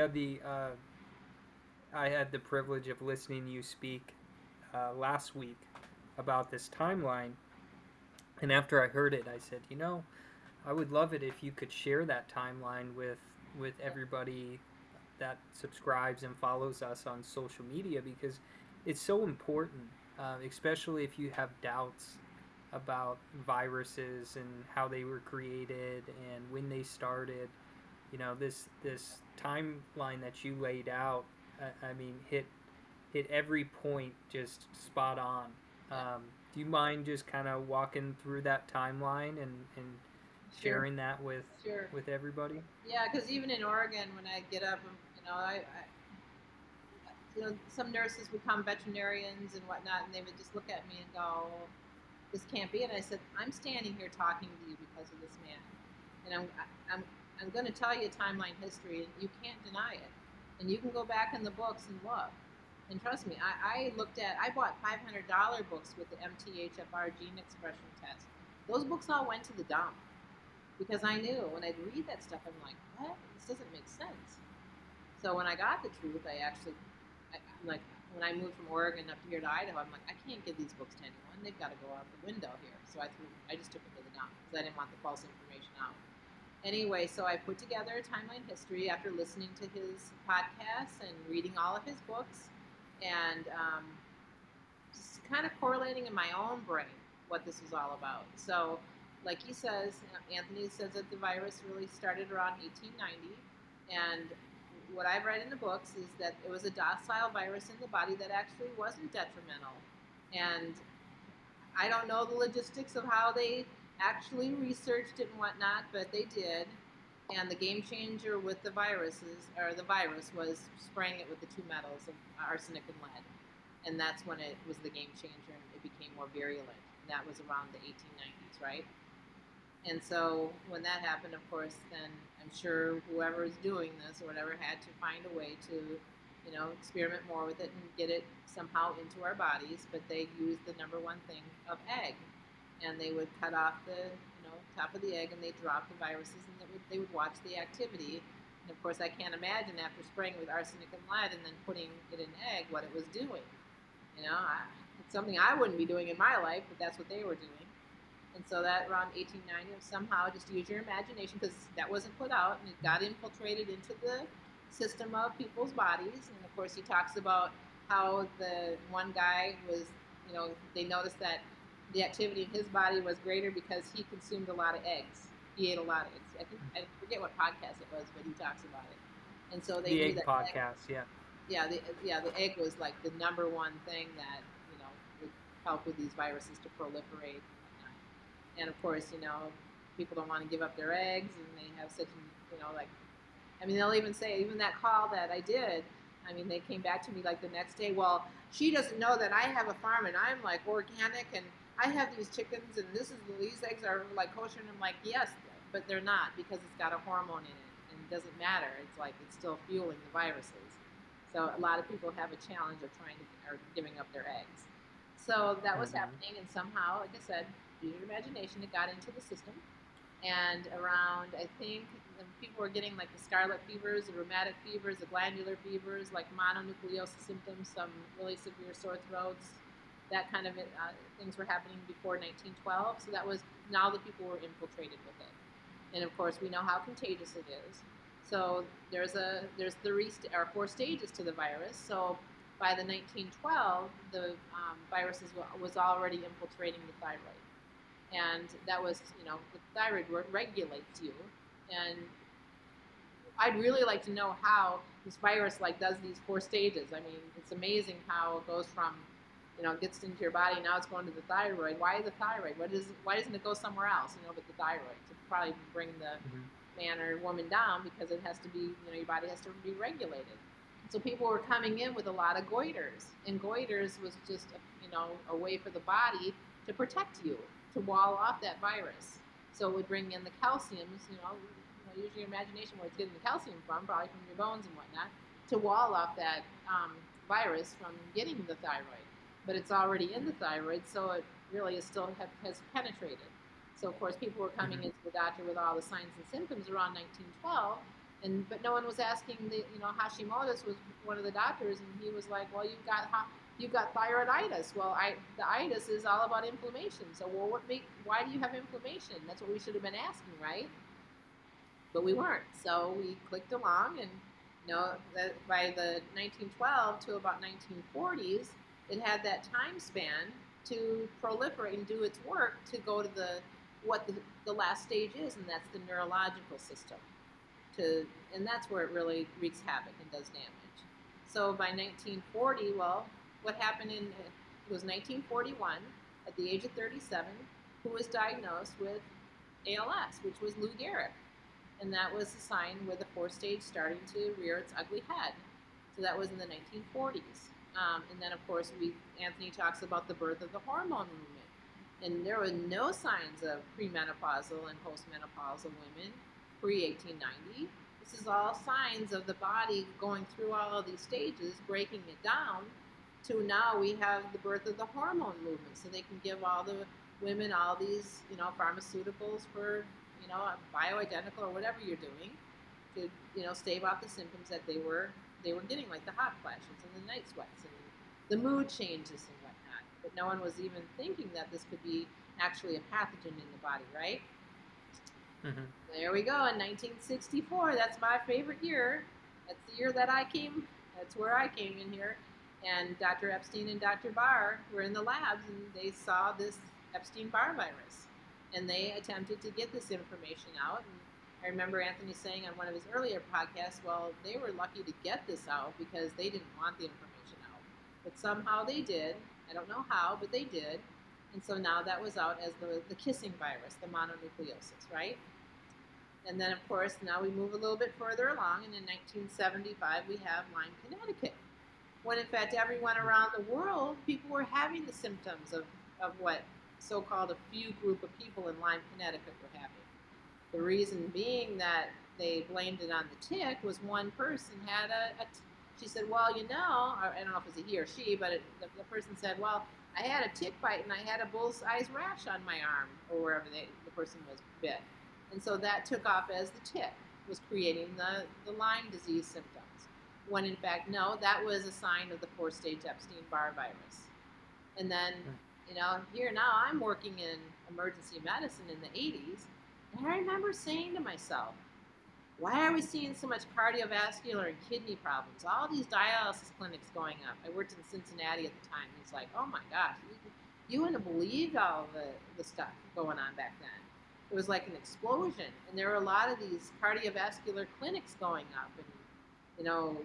uh, I had the privilege of listening to you speak uh, last week about this timeline, and after I heard it, I said, you know, I would love it if you could share that timeline with with everybody that subscribes and follows us on social media because it's so important, uh, especially if you have doubts about viruses and how they were created and when they started. You know, this this timeline that you laid out, I, I mean, hit hit every point just spot on. Um, do you mind just kind of walking through that timeline and, and sharing sure. that with sure. with everybody? Yeah, because even in Oregon, when I get up, you know, I, I, you know, some nurses become veterinarians and whatnot, and they would just look at me and go, "This can't be." And I said, "I'm standing here talking to you because of this man, and I'm I'm I'm going to tell you a timeline history, and you can't deny it. And you can go back in the books and look." And trust me, I, I looked at, I bought $500 books with the MTHFR gene expression test. Those books all went to the dump because I knew when I'd read that stuff, I'm like, what? This doesn't make sense. So when I got the truth, I actually, I, am like, when I moved from Oregon up here to Idaho, I'm like, I can't give these books to anyone. They've got to go out the window here. So I threw, I just took them to the dump because I didn't want the false information out. Anyway, so I put together a timeline history after listening to his podcasts and reading all of his books, and um, just kind of correlating in my own brain what this was all about. So like he says, Anthony says that the virus really started around 1890, and what I've read in the books is that it was a docile virus in the body that actually wasn't detrimental. And I don't know the logistics of how they actually researched it and whatnot, but they did. And the game changer with the viruses, or the virus, was spraying it with the two metals of arsenic and lead. And that's when it was the game changer and it became more virulent. And that was around the 1890s, right? And so when that happened, of course, then I'm sure whoever is doing this or whatever had to find a way to, you know, experiment more with it and get it somehow into our bodies. But they used the number one thing of egg, and they would cut off the, you know, top of the egg and they drop the viruses and they would, they would watch the activity. And of course, I can't imagine after spraying with arsenic and lead and then putting it in an egg what it was doing. You know, I, it's something I wouldn't be doing in my life, but that's what they were doing. And so that around 1890, somehow just use your imagination because that wasn't put out and it got infiltrated into the system of people's bodies. And of course, he talks about how the one guy was, you know, they noticed that the activity in his body was greater because he consumed a lot of eggs. He ate a lot of eggs. I think I forget what podcast it was, but he talks about it. And so they the egg podcast, egg, yeah. Yeah, the, yeah, the egg was like the number one thing that you know would help with these viruses to proliferate and of course, you know, people don't want to give up their eggs, and they have such, you know, like, I mean, they'll even say, even that call that I did, I mean, they came back to me like the next day. Well, she doesn't know that I have a farm and I'm like organic and I have these chickens and this is these eggs are like kosher. And I'm like, yes, but they're not because it's got a hormone in it and it doesn't matter. It's like it's still fueling the viruses. So a lot of people have a challenge of trying to or giving up their eggs. So that was mm-hmm. happening, and somehow, like I said, use your imagination, it got into the system. And around, I think, people were getting like the scarlet fevers, the rheumatic fevers, the glandular fevers, like mononucleosis symptoms, some really severe sore throats. That kind of uh, things were happening before 1912. So that was now the people were infiltrated with it. And of course, we know how contagious it is. So there's a there's three or four stages to the virus. So by the 1912, the um, virus was already infiltrating the thyroid and that was you know the thyroid regulates you and i'd really like to know how this virus like does these four stages. I mean it's amazing how it goes from you know gets into your body now it's going to the thyroid. Why the thyroid? What is why doesn't it go somewhere else you know but the thyroid? To probably bring the mm-hmm. man or woman down because it has to be you know your body has to be regulated. So people were coming in with a lot of goiters and goiters was just a, you know a way for the body to protect you to wall off that virus. So it would bring in the calciums, you know, you know use your imagination where it's getting the calcium from, probably from your bones and whatnot, to wall off that um, virus from getting the thyroid. But it's already in the thyroid, so it really is still have, has penetrated. So of course, people were coming mm-hmm. into the doctor with all the signs and symptoms around 1912, And but no one was asking the you know Hashimoto's was one of the doctors, and he was like, well, you've got you've got thyroiditis. Well, I, the itis is all about inflammation. So, well, what make why do you have inflammation? That's what we should have been asking, right? But we weren't. So we clicked along, and you know, that by the 1912 to about 1940s, it had that time span to proliferate and do its work to go to the what the, the last stage is, and that's the neurological system. To and that's where it really wreaks havoc and does damage. So by 1940, well, what happened in was 1941 at the age of 37 who was diagnosed with ALS, which was Lou Gehrig. And that was a sign with the fourth stage starting to rear its ugly head. So that was in the 1940s. Um, and then, of course, we Anthony talks about the birth of the hormone movement. And there were no signs of premenopausal and postmenopausal women pre 1890. This is all signs of the body going through all of these stages, breaking it down to now we have the birth of the hormone movement, so they can give all the women all these, you know, pharmaceuticals for, you know, bioidentical or whatever you're doing to, you know, stave off the symptoms that they were they were getting, like the hot flashes and the night sweats and the mood changes and whatnot. But no one was even thinking that this could be actually a pathogen in the body, right? Mm-hmm. There we go. In 1964, that's my favorite year. That's the year that I came. That's where I came in here. And Dr. Epstein and Dr. Barr were in the labs and they saw this Epstein Barr virus. And they attempted to get this information out. And I remember Anthony saying on one of his earlier podcasts, well, they were lucky to get this out because they didn't want the information out. But somehow they did. I don't know how, but they did. And so now that was out as the, the kissing virus, the mononucleosis, right? And then, of course, now we move a little bit further along, and in 1975 we have Lyme, Connecticut when in fact everyone around the world, people were having the symptoms of, of what so-called a few group of people in Lyme, Connecticut were having. The reason being that they blamed it on the tick was one person had a, she said, well, you know, I don't know if it was a he or she, but it, the, the, person said, well, I had a tick bite and I had a bull's eyes rash on my arm or wherever they, the person was bit. And so that took off as the tick was creating the, the Lyme disease symptoms when in fact, no, that was a sign of the four stage Epstein Barr virus. And then, hmm. you know, here now I'm working in emergency medicine in the 80s, and I remember saying to myself, why are we seeing so much cardiovascular and kidney problems? All these dialysis clinics going up. I worked in Cincinnati at the time. And it's like, oh my gosh, you, you wouldn't have believed all the, the stuff going on back then. It was like an explosion. And there were a lot of these cardiovascular clinics going up and, you know,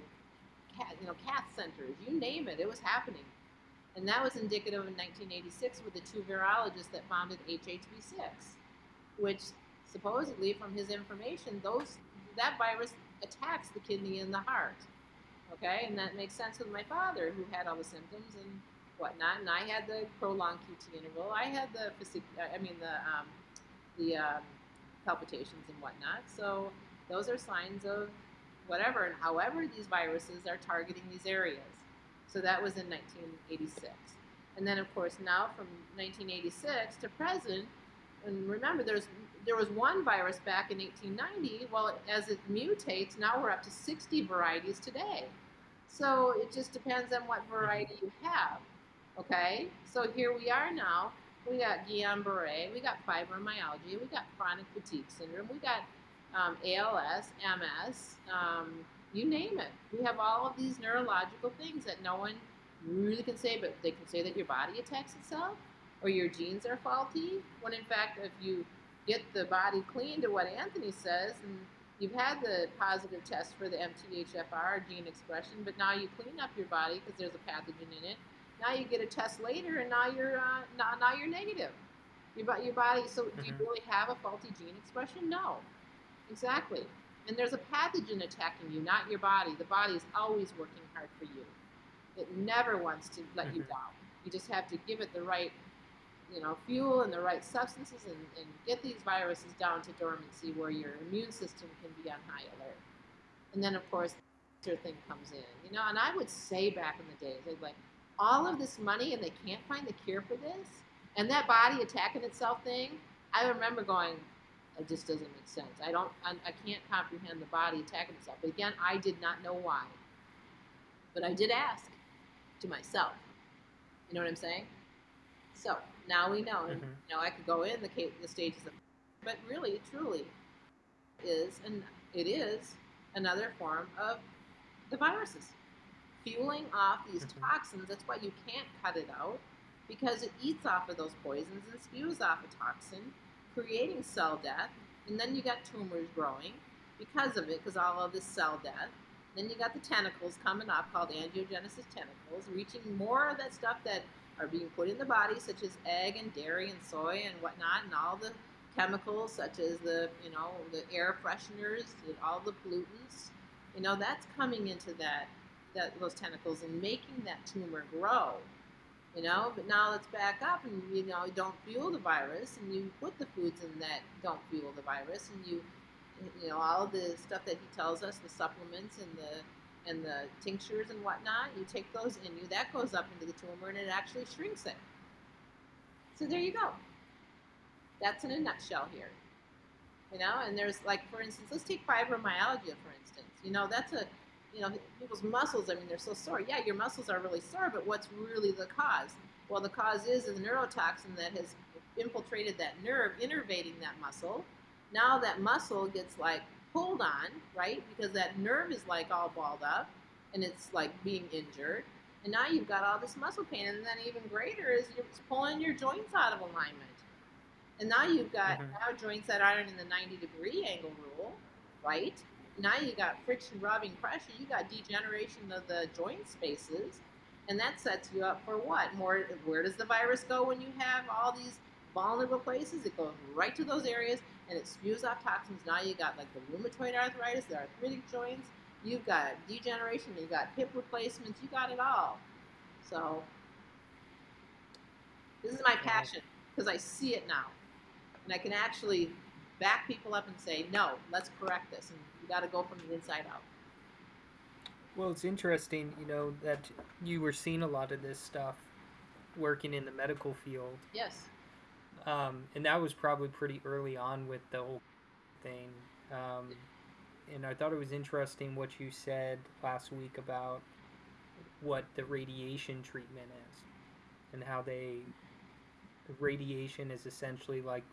you know, cath centers, you name it, it was happening. And that was indicative in 1986 with the two virologists that founded HHV6, which supposedly, from his information, those that virus attacks the kidney and the heart. Okay, and that makes sense with my father, who had all the symptoms and whatnot, and I had the prolonged QT interval. I had the, I mean the um, the um, palpitations and whatnot. So those are signs of whatever, and however these viruses are targeting these areas. So that was in 1986. And then, of course, now from 1986 to present, and remember, there's there was one virus back in 1890. Well, as it mutates, now we're up to 60 varieties today. So it just depends on what variety you have. Okay, so here we are now. We got Guillain-Barré, we got fibromyalgia, we got chronic fatigue syndrome, we got um, ALS, MS, um, you name it. We have all of these neurological things that no one really can say, but they can say that your body attacks itself or your genes are faulty. When in fact, if you get the body clean to what Anthony says, and you've had the positive test for the MTHFR gene expression, but now you clean up your body because there's a pathogen in it. Now you get a test later, and now you're uh, now, now you're negative. Your, your body. So mm-hmm. do you mm-hmm. really have a faulty gene expression? No. Exactly. And there's a pathogen attacking you, not your body. The body is always working hard for you. It never wants to let mm-hmm. you down. You just have to give it the right, you know, fuel and the right substances and, and get these viruses down to dormancy where your immune system can be on high alert. And then, of course, the thing comes in, you know. And I would say back in the days, they'd like, all of this money and they can't find the cure for this, and that body attacking itself thing. I remember going, It just doesn't make sense. I don't. I, I can't comprehend the body attacking itself. But again, I did not know why. But I did ask to myself. You know what I'm saying? So now we know. And Mhm. you know, I could go in the the stages of, but really, truly, is and it is another form of the viruses fueling off these Mhm. toxins. That's why you can't cut it out because it eats off of those poisons and spews off a toxin, creating cell death. And then you got tumors growing because of it, because all of this cell death. Then you got the tentacles coming up called angiogenesis tentacles, reaching more of that stuff that are being put in the body, such as egg and dairy and soy and whatnot, and all the chemicals such as the you know the air fresheners, all the pollutants. You know that's coming into that that those tentacles and making that tumor grow. You know, but now let's back up and you know don't fuel the virus, and you put the foods in that don't fuel the virus, and you you know all the stuff that he tells us, the supplements and the and the tinctures and whatnot. You take those in you, that goes up into the tumor, and it actually shrinks it. So there you go. That's in a nutshell here. You know, and there's like for instance, let's take fibromyalgia for instance. You know, that's a you know, people's muscles, I mean, they're so sore. Yeah, your muscles are really sore, but what's really the cause? Well, the cause is the neurotoxin that has infiltrated that nerve, innervating that muscle. Now that muscle gets like pulled on, right? Because that nerve is like all balled up and it's like being injured. And now you've got all this muscle pain. And then even greater is you're pulling your joints out of alignment. And now you've got Mhm. now joints that aren't in the 90 degree angle rule, right? Now you got friction, rubbing, pressure. You got degeneration of the joint spaces, and that sets you up for what? More. Where does the virus go when you have all these vulnerable places? It goes right to those areas, and it spews off toxins. Now you got like the rheumatoid arthritis, the arthritic joints. You've got degeneration. You've got hip replacements. You got it all. So this is my passion because I see it now, and I can actually back people up and say, no, let's correct this, and you got to go from the inside out. Well, it's interesting, you know, that you were seeing a lot of this stuff working in the medical field. Yes. Um, and that was probably pretty early on with the whole thing. Um, and I thought it was interesting what you said last week about what the radiation treatment is and how they radiation is essentially like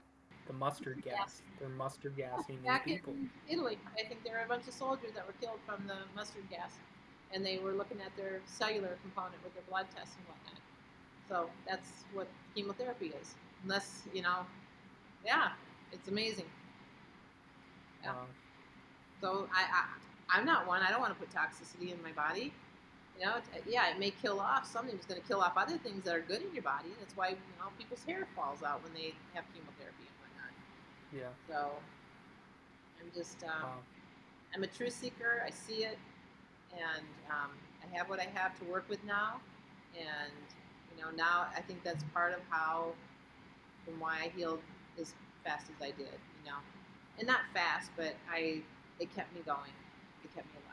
the mustard gas. They're mustard gassing these Back people. in Italy, I think there were a bunch of soldiers that were killed from the mustard gas, and they were looking at their cellular component with their blood tests and whatnot. So that's what chemotherapy is. Unless you know, yeah, it's amazing. Yeah. Uh, So I, I I'm not one. I don't want to put toxicity in my body. You know, it- yeah, it may kill off something. It's going to kill off other things that are good in your body. That's why you know people's hair falls out when they have chemotherapy. Yeah. So I'm just um, Wow. I'm a truth seeker. I see it, and um, I have what I have to work with now. And you know, now I think that's part of how, and why I healed as fast as I did. You know, and not fast, but I it kept me going. It kept me alive.